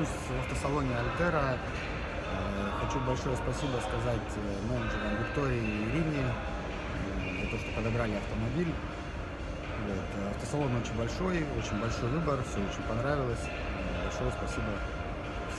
нахожусь в автосалоне Альтера. Э, хочу большое спасибо сказать э, менеджерам Виктории и Ирине э, за то, что подобрали автомобиль. Вот. Автосалон очень большой, очень большой выбор, все очень понравилось. Большое спасибо